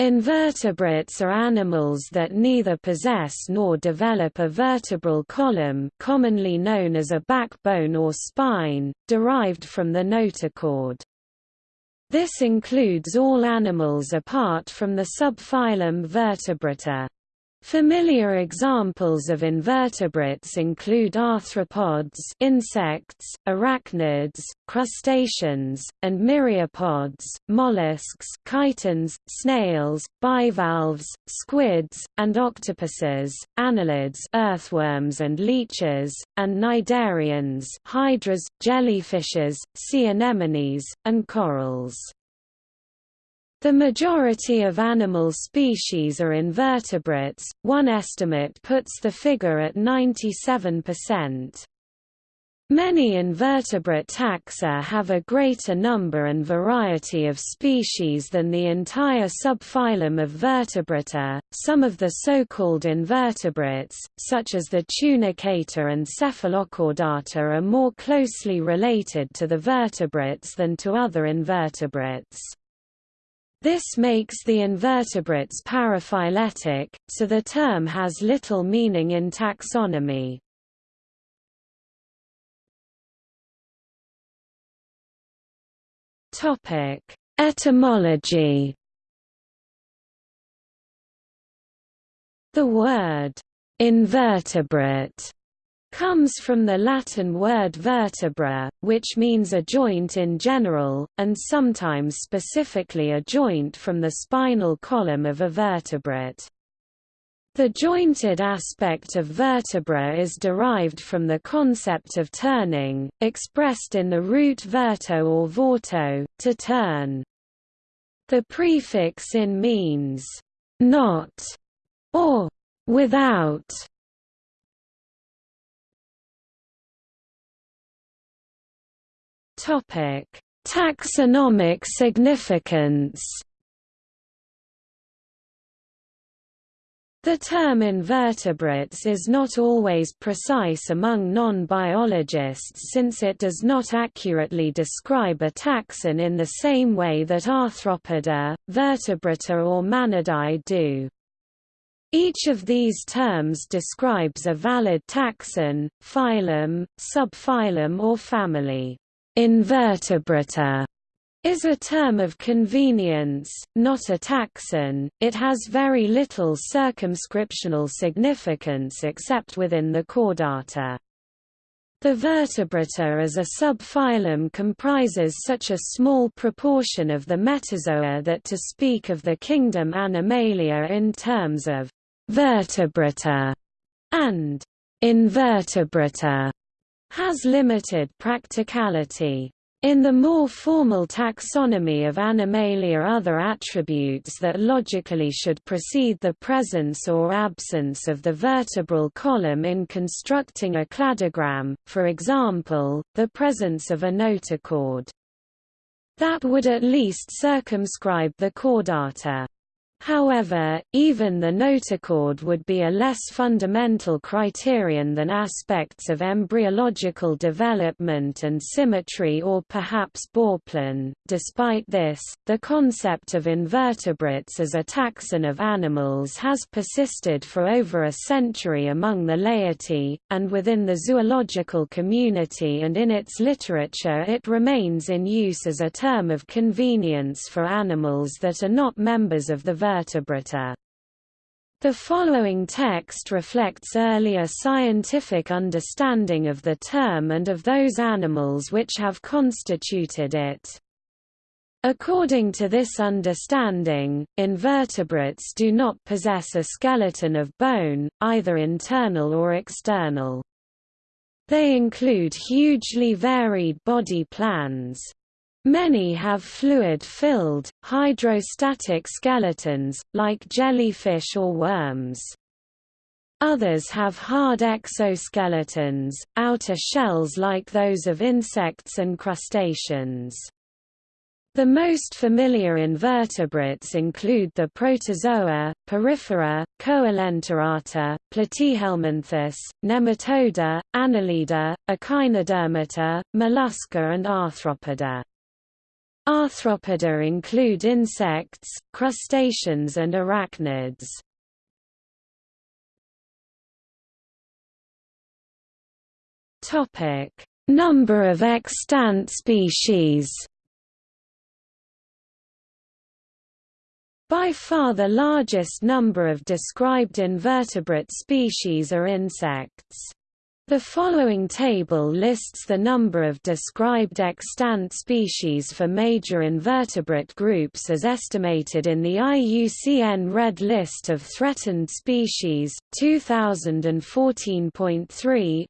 Invertebrates are animals that neither possess nor develop a vertebral column commonly known as a backbone or spine, derived from the notochord. This includes all animals apart from the subphylum Vertebrata. Familiar examples of invertebrates include arthropods insects, arachnids, crustaceans, and myriapods, mollusks chitons, snails, bivalves, squids, and octopuses, annelids earthworms and leeches, and cnidarians hydras, jellyfishes, sea anemones, and corals. The majority of animal species are invertebrates, one estimate puts the figure at 97%. Many invertebrate taxa have a greater number and variety of species than the entire subphylum of Vertebrata. Some of the so-called invertebrates, such as the tunicata and cephalochordata, are more closely related to the vertebrates than to other invertebrates. This makes the invertebrates paraphyletic, so the term has little meaning in taxonomy. Topic: Etymology The word invertebrate comes from the Latin word vertebra, which means a joint in general, and sometimes specifically a joint from the spinal column of a vertebrate. The jointed aspect of vertebra is derived from the concept of turning, expressed in the root verto or vorto, to turn. The prefix in means not or without Topic: Taxonomic significance. The term invertebrates is not always precise among non-biologists since it does not accurately describe a taxon in the same way that Arthropoda, Vertebrata or Manidae do. Each of these terms describes a valid taxon, phylum, subphylum or family. Invertebrata is a term of convenience, not a taxon. It has very little circumscriptional significance except within the chordata. The vertebrata as a subphylum comprises such a small proportion of the metazoa that to speak of the kingdom Animalia in terms of vertebrata and invertebrata has limited practicality. In the more formal taxonomy of Animalia other attributes that logically should precede the presence or absence of the vertebral column in constructing a cladogram, for example, the presence of a notochord. That would at least circumscribe the chordata. However, even the notochord would be a less fundamental criterion than aspects of embryological development and symmetry or perhaps Bauplan. Despite this, the concept of invertebrates as a taxon of animals has persisted for over a century among the laity, and within the zoological community and in its literature it remains in use as a term of convenience for animals that are not members of the vertebrata. The following text reflects earlier scientific understanding of the term and of those animals which have constituted it. According to this understanding, invertebrates do not possess a skeleton of bone, either internal or external. They include hugely varied body plans. Many have fluid-filled, hydrostatic skeletons, like jellyfish or worms. Others have hard exoskeletons, outer shells like those of insects and crustaceans. The most familiar invertebrates include the protozoa, porifera, Coelenterata, Platyhelminthes, Nematoda, Annelida, Echinodermata, Mollusca and Arthropoda. Arthropoda include insects, crustaceans and arachnids. Topic: Number of extant species. By far the largest number of described invertebrate species are insects. The following table lists the number of described extant species for major invertebrate groups as estimated in the IUCN Red List of Threatened Species 2014.3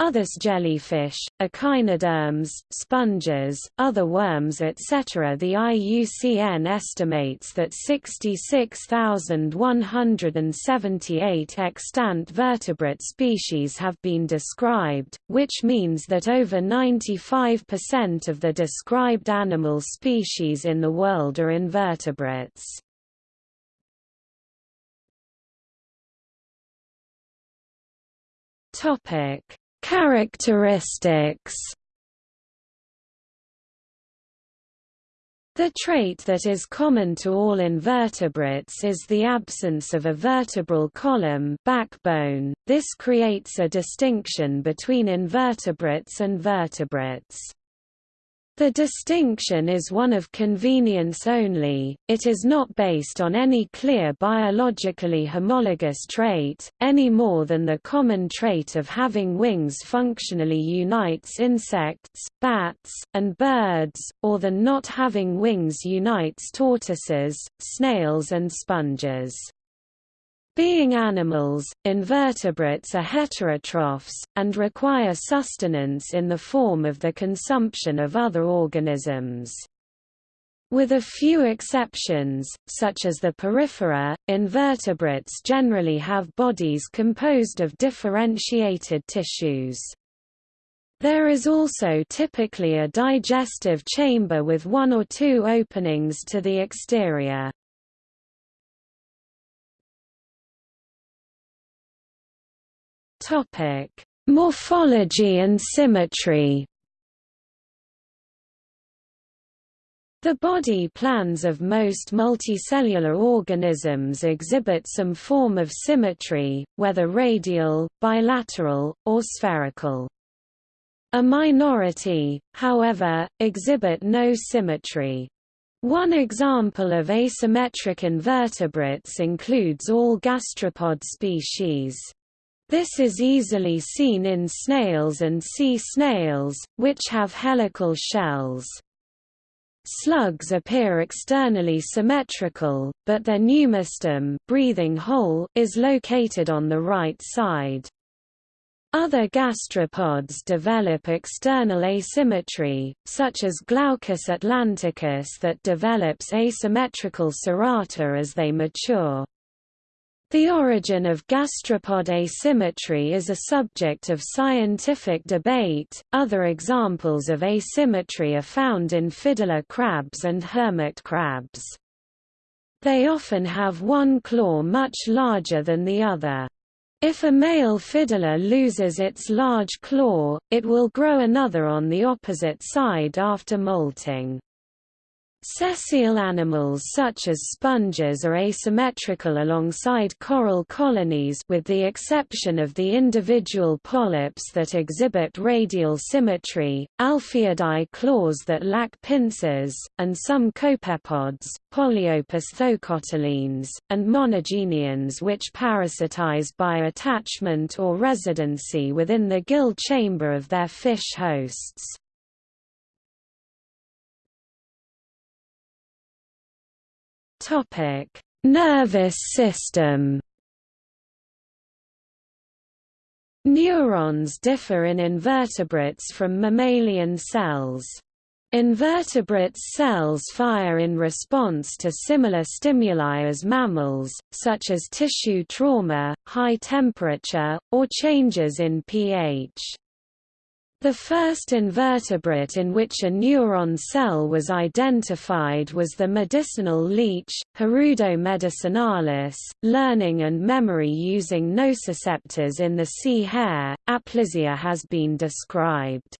Others jellyfish, echinoderms, sponges, other worms etc. The IUCN estimates that 66,178 extant vertebrate species have been described, which means that over 95% of the described animal species in the world are invertebrates. Topic Characteristics The trait that is common to all invertebrates is the absence of a vertebral column backbone. This creates a distinction between invertebrates and vertebrates. The distinction is one of convenience only, it is not based on any clear biologically homologous trait, any more than the common trait of having wings functionally unites insects, bats, and birds, or the not having wings unites tortoises, snails and sponges. Being animals, invertebrates are heterotrophs, and require sustenance in the form of the consumption of other organisms. With a few exceptions, such as the porifera, invertebrates generally have bodies composed of differentiated tissues. There is also typically a digestive chamber with one or two openings to the exterior. Topic: Morphology and symmetry. The body plans of most multicellular organisms exhibit some form of symmetry, whether radial, bilateral, or spherical. A minority, however, exhibit no symmetry. One example of asymmetric invertebrates includes all gastropod species. This is easily seen in snails and sea snails, which have helical shells. Slugs appear externally symmetrical, but their pneumostome breathing hole is located on the right side. Other gastropods develop external asymmetry, such as Glaucus atlanticus that develops asymmetrical cerata as they mature. The origin of gastropod asymmetry is a subject of scientific debate. Other examples of asymmetry are found in fiddler crabs and hermit crabs. They often have one claw much larger than the other. If a male fiddler loses its large claw, it will grow another on the opposite side after molting. Sessile animals such as sponges are asymmetrical alongside coral colonies with the exception of the individual polyps that exhibit radial symmetry, Alpheidae claws that lack pincers, and some copepods, polyopisthocotyleans, and monogeneans which parasitize by attachment or residency within the gill chamber of their fish hosts. Topic: Nervous system. Neurons differ in invertebrates from mammalian cells. Invertebrate cells fire in response to similar stimuli as mammals, such as tissue trauma, high temperature, or changes in pH. The first invertebrate in which a neuron cell was identified was the medicinal leech, Hirudo medicinalis. Learning and memory using nociceptors in the sea hare, Aplysia has been described.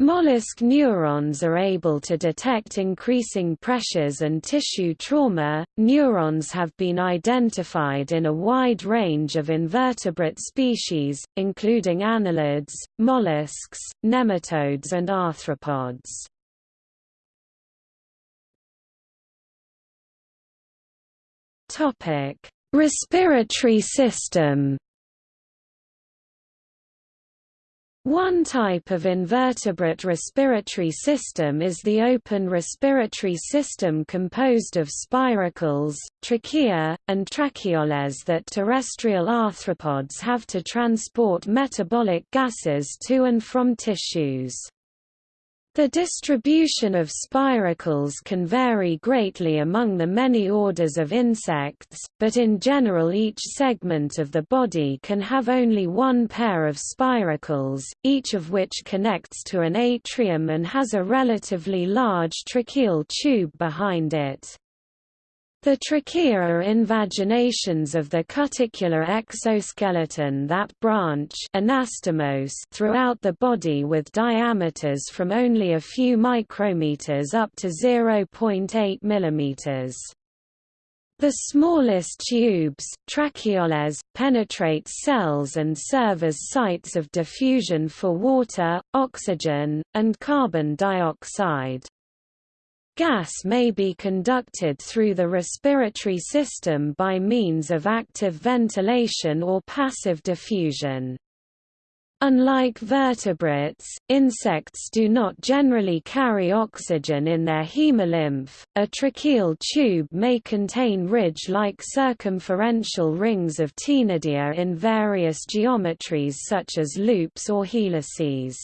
Mollusk neurons are able to detect increasing pressures and tissue trauma. Neurons have been identified in a wide range of invertebrate species, including annelids, mollusks, nematodes, and arthropods. Topic: Respiratory system. One type of invertebrate respiratory system is the open respiratory system composed of spiracles, trachea, and tracheoles that terrestrial arthropods have to transport metabolic gases to and from tissues. The distribution of spiracles can vary greatly among the many orders of insects, but in general each segment of the body can have only one pair of spiracles, each of which connects to an atrium and has a relatively large tracheal tube behind it. The trachea are invaginations of the cuticular exoskeleton that branch anastomose throughout the body with diameters from only a few micrometers up to 0.8 mm. The smallest tubes tracheoles, penetrate cells and serve as sites of diffusion for water, oxygen, and carbon dioxide. Gas may be conducted through the respiratory system by means of active ventilation or passive diffusion. Unlike vertebrates, insects do not generally carry oxygen in their hemolymph. A tracheal tube may contain ridge-like circumferential rings of ctenidia in various geometries such as loops or helices.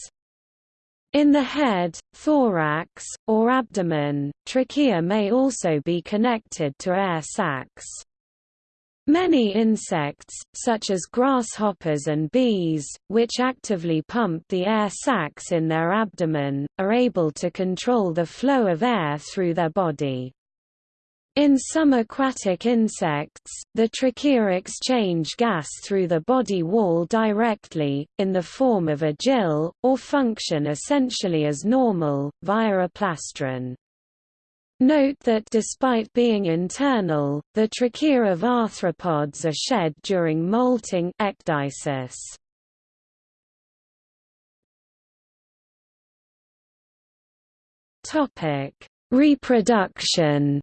In the head, thorax, or abdomen, trachea may also be connected to air sacs. Many insects, such as grasshoppers and bees, which actively pump the air sacs in their abdomen, are able to control the flow of air through their body. In some aquatic insects, the trachea exchange gas through the body wall directly, in the form of a gill, or function essentially as normal, via a plastron. Note that despite being internal, the trachea of arthropods are shed during molting ecdysis. Reproduction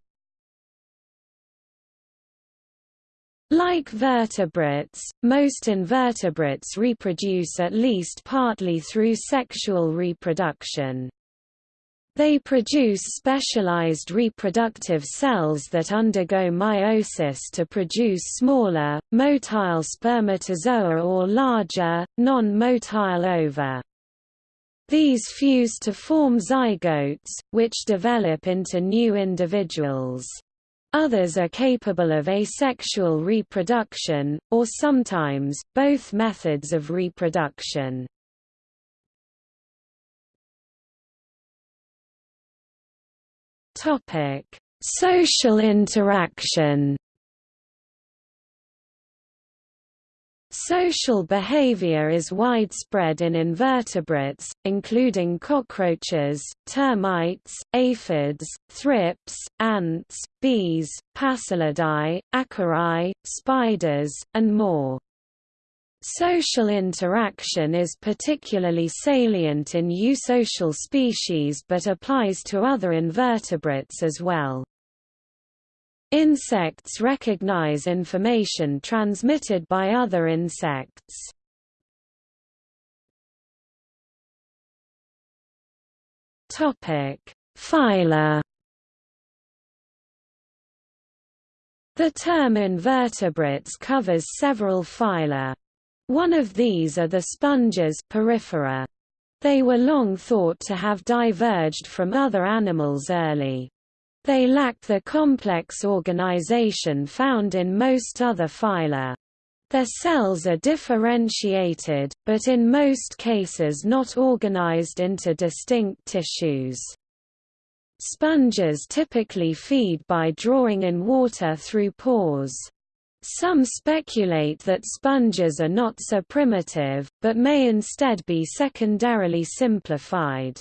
Like vertebrates, most invertebrates reproduce at least partly through sexual reproduction. They produce specialized reproductive cells that undergo meiosis to produce smaller, motile spermatozoa or larger, non-motile ova. These fuse to form zygotes, which develop into new individuals. Others are capable of asexual reproduction, or sometimes, both methods of reproduction. Social interaction Social behavior is widespread in invertebrates, including cockroaches, termites, aphids, thrips, ants, bees, Passalidae, acari, spiders, and more. Social interaction is particularly salient in eusocial species but applies to other invertebrates as well. Insects recognize information transmitted by other insects. Topic: Phyla. The term invertebrates covers several phyla. One of these are the sponges porifera. They were long thought to have diverged from other animals early. They lack the complex organization found in most other phyla. Their cells are differentiated, but in most cases not organized into distinct tissues. Sponges typically feed by drawing in water through pores. Some speculate that sponges are not so primitive, but may instead be secondarily simplified.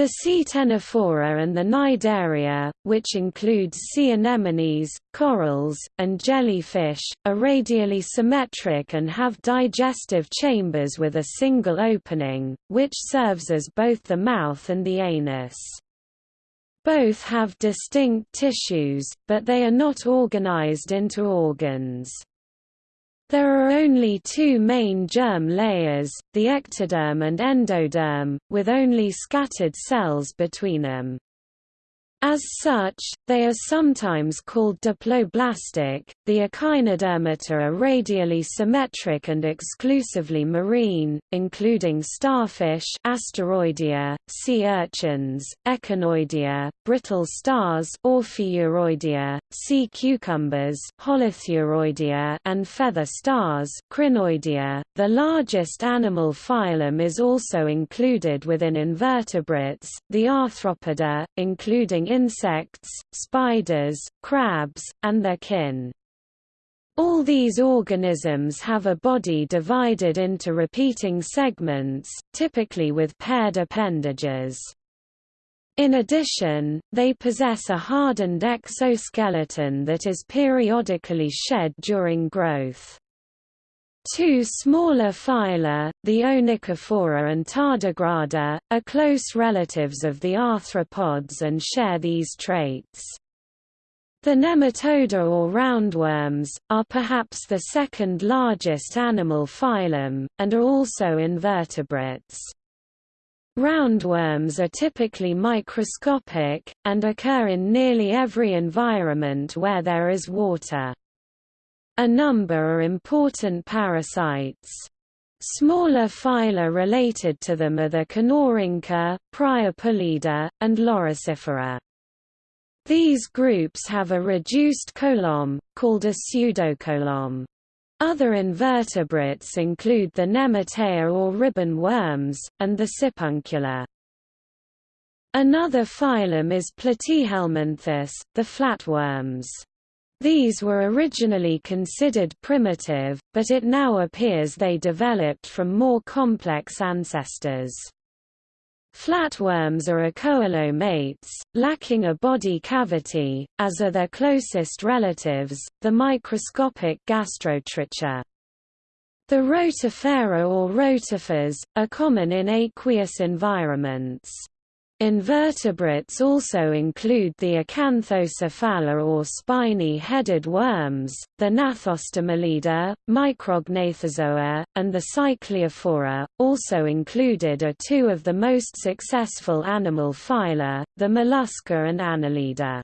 The sea Ctenophora and the Cnidaria, which includes sea anemones, corals, and jellyfish, are radially symmetric and have digestive chambers with a single opening, which serves as both the mouth and the anus. Both have distinct tissues, but they are not organized into organs. There are only two main germ layers, the ectoderm and endoderm, with only scattered cells between them. As such, they are sometimes called diploblastic. The echinodermata are radially symmetric and exclusively marine, including starfish, Asteroidea, sea urchins, Echinoidea, brittle stars, Ophiuroidea, sea cucumbers, Holothuroidea, and feather stars, Crinoidea. The largest animal phylum is also included within invertebrates, the Arthropoda, including insects, spiders, crabs, and their kin. All these organisms have a body divided into repeating segments, typically with paired appendages. In addition, they possess a hardened exoskeleton that is periodically shed during growth. Two smaller phyla, the Onychophora and Tardigrada, are close relatives of the arthropods and share these traits. The nematoda or roundworms, are perhaps the second largest animal phylum, and are also invertebrates. Roundworms are typically microscopic, and occur in nearly every environment where there is water. A number are important parasites. Smaller phyla related to them are the Kinorhyncha, Priapulida, and Loricifera. These groups have a reduced coelom, called a pseudocoelom. Other invertebrates include the Nemertea or ribbon worms, and the Sipuncula. Another phylum is Platyhelminthes, the flatworms. These were originally considered primitive, but it now appears they developed from more complex ancestors. Flatworms are acoelomates, lacking a body cavity, as are their closest relatives, the microscopic gastrotricha. The rotifera or rotifers, are common in aqueous environments. Invertebrates also include the Acanthocephala or spiny-headed worms, the Gnathostomulida, Micrognathozoa, and the Cycliophora. Also included are two of the most successful animal phyla, the Mollusca and Annelida.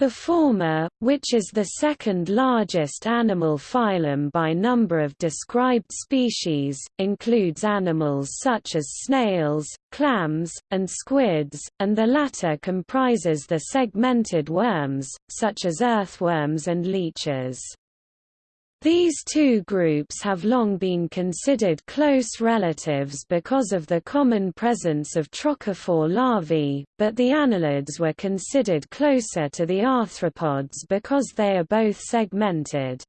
The former, which is the second largest animal phylum by number of described species, includes animals such as snails, clams, and squids, and the latter comprises the segmented worms, such as earthworms and leeches. These two groups have long been considered close relatives because of the common presence of trochophore larvae, but the annelids were considered closer to the arthropods because they are both segmented.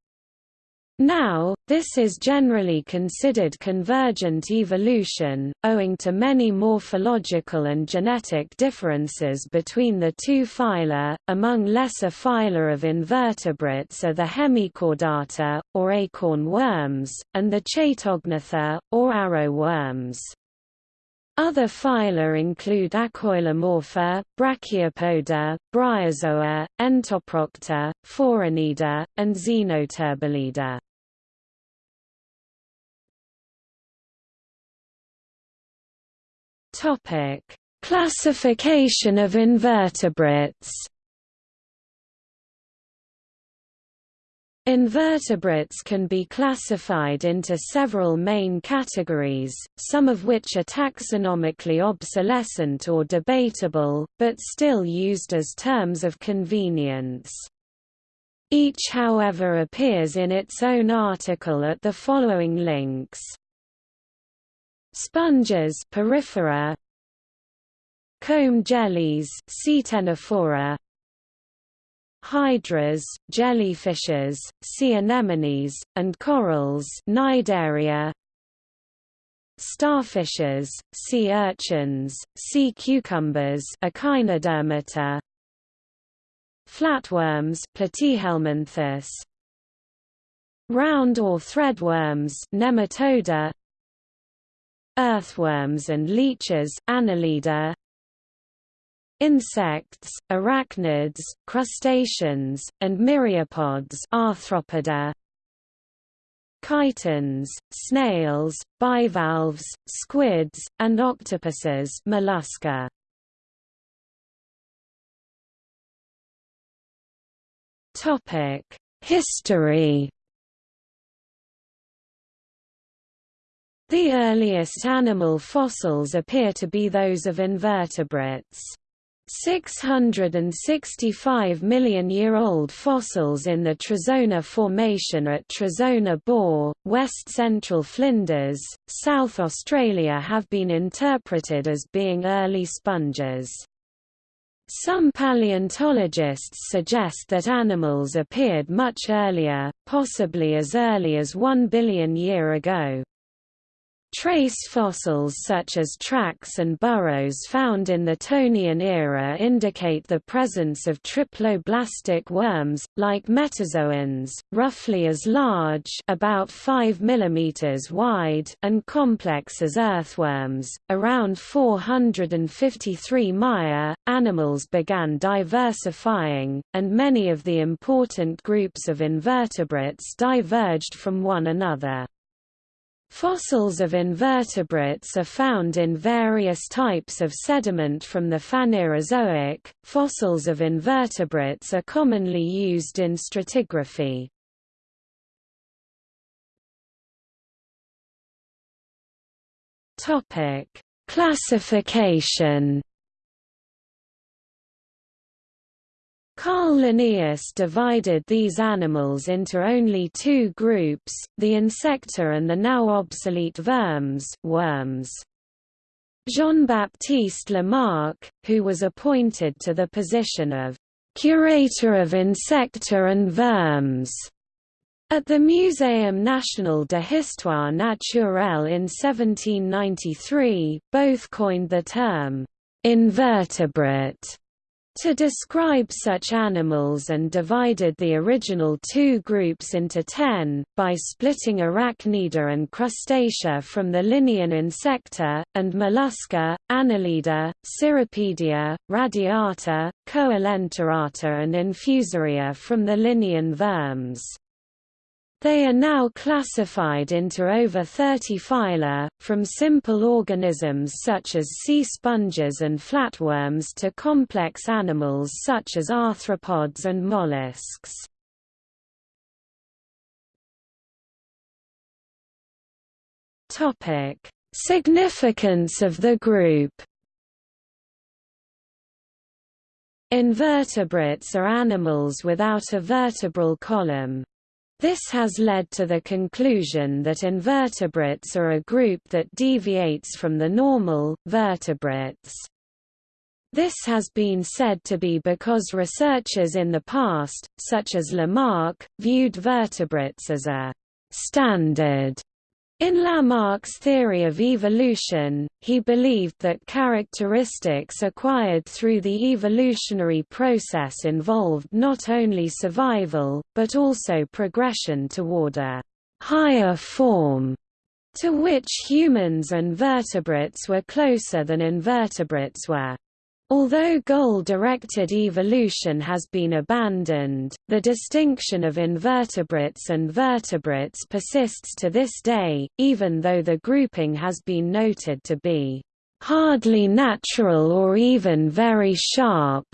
Now, this is generally considered convergent evolution, owing to many morphological and genetic differences between the two phyla. Among lesser phyla of invertebrates are the Hemichordata, or acorn worms, and the Chaetognatha, or arrow worms. Other phyla include Acoelomorpha, Brachiopoda, Bryozoa, Entoprocta, Phoronida, and Xenoturbellida. Topic: Classification of invertebrates. Invertebrates can be classified into several main categories, some of which are taxonomically obsolescent or debatable, but still used as terms of convenience. Each however appears in its own article at the following links. Sponges porifera, Comb jellies hydras, jellyfishes, sea anemones, and corals Cnidaria, starfishes, sea urchins, sea cucumbers Echinodermata, flatworms Platyhelminthes, round or threadworms Nematoda, earthworms and leeches Annelida, insects, arachnids, crustaceans, and myriapods arthropoda, chitons, snails, bivalves, squids, and octopuses mollusca. History The earliest animal fossils appear to be those of invertebrates. 665 million-year-old fossils in the Trezona Formation at Trezona Bore, west-central Flinders, South Australia have been interpreted as being early sponges. Some paleontologists suggest that animals appeared much earlier, possibly as early as 1 billion year ago. Trace fossils such as tracks and burrows found in the Tonian era indicate the presence of triploblastic worms, like metazoans, roughly as large about 5 mm wide and complex as earthworms. Around 453 Maya, animals began diversifying, and many of the important groups of invertebrates diverged from one another. Fossils of invertebrates are found in various types of sediment from the Phanerozoic. Fossils of invertebrates are commonly used in stratigraphy. Topic: Classification Carl Linnaeus divided these animals into only two groups, the insecta and the now obsolete vermes worms. Jean-Baptiste Lamarck, who was appointed to the position of «curator of insecta and vermes» at the Muséum national de histoire naturelle in 1793, both coined the term «invertebrate» to describe such animals and divided the original two groups into ten, by splitting Arachnida and Crustacea from the Linnean Insecta, and Mollusca, Annelida, Cirripedia, Radiata, Coelenterata and Infusoria from the Linnean Vermes. They are now classified into over 30 phyla, from simple organisms such as sea sponges and flatworms to complex animals such as arthropods and mollusks. Significance of the group Invertebrates are animals without a vertebral column. This has led to the conclusion that invertebrates are a group that deviates from the normal, vertebrates. This has been said to be because researchers in the past, such as Lamarck, viewed vertebrates as a standard in Lamarck's theory of evolution, he believed that characteristics acquired through the evolutionary process involved not only survival, but also progression toward a higher form, to which humans and vertebrates were closer than invertebrates were. Although goal-directed evolution has been abandoned, the distinction of invertebrates and vertebrates persists to this day, even though the grouping has been noted to be hardly natural or even very sharp.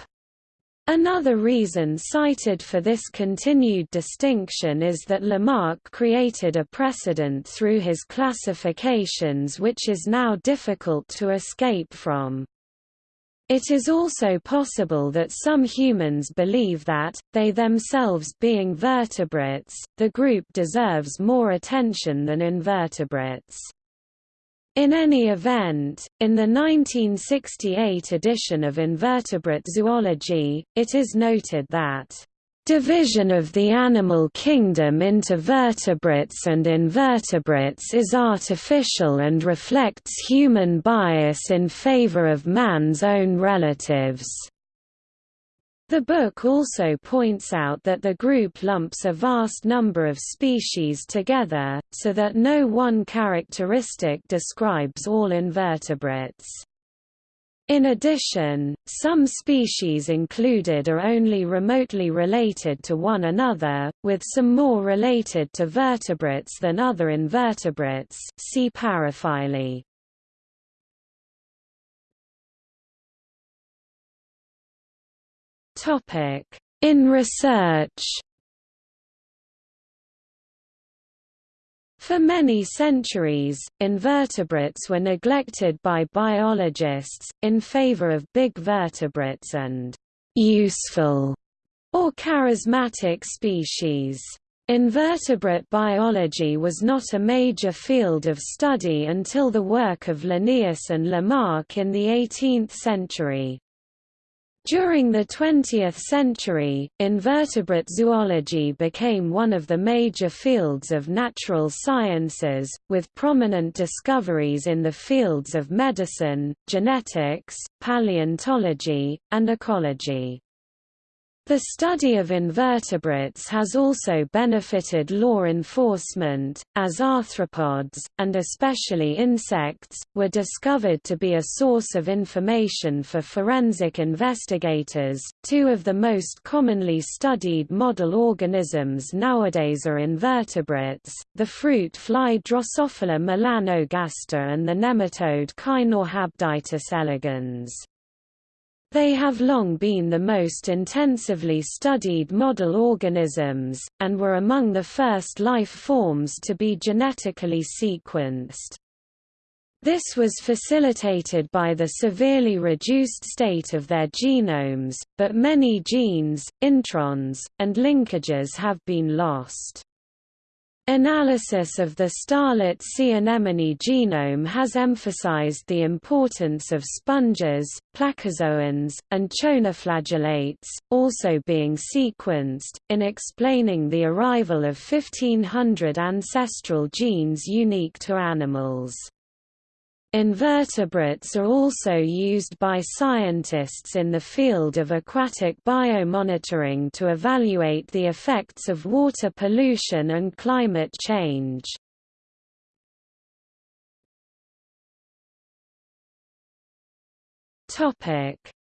Another reason cited for this continued distinction is that Lamarck created a precedent through his classifications which is now difficult to escape from. It is also possible that some humans believe that, they themselves being vertebrates, the group deserves more attention than invertebrates. In any event, in the 1968 edition of Invertebrate Zoology, it is noted that Division of the animal kingdom into vertebrates and invertebrates is artificial and reflects human bias in favor of man's own relatives. The book also points out that the group lumps a vast number of species together, so that no one characteristic describes all invertebrates. In addition, some species included are only remotely related to one another, with some more related to vertebrates than other invertebrates see paraphyly. In research For many centuries, invertebrates were neglected by biologists, in favor of big vertebrates and «useful» or charismatic species. Invertebrate biology was not a major field of study until the work of Linnaeus and Lamarck in the 18th century. During the 20th century, invertebrate zoology became one of the major fields of natural sciences, with prominent discoveries in the fields of medicine, genetics, paleontology, and ecology. The study of invertebrates has also benefited law enforcement, as arthropods, and especially insects, were discovered to be a source of information for forensic investigators. Two of the most commonly studied model organisms nowadays are invertebrates the fruit fly Drosophila melanogaster and the nematode Caenorhabditis elegans. They have long been the most intensively studied model organisms, and were among the first life forms to be genetically sequenced. This was facilitated by the severely reduced state of their genomes, but many genes, introns, and linkages have been lost. Analysis of the starlet sea anemone genome has emphasized the importance of sponges, placozoans, and choanoflagellates, also being sequenced, in explaining the arrival of 1500 ancestral genes unique to animals. Invertebrates are also used by scientists in the field of aquatic biomonitoring to evaluate the effects of water pollution and climate change.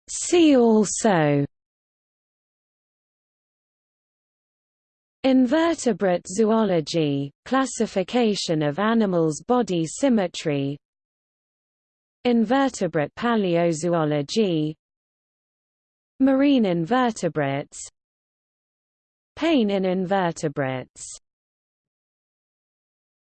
See also Invertebrate zoology, classification of animals' body symmetry Invertebrate paleozoology. Marine invertebrates. Pain in invertebrates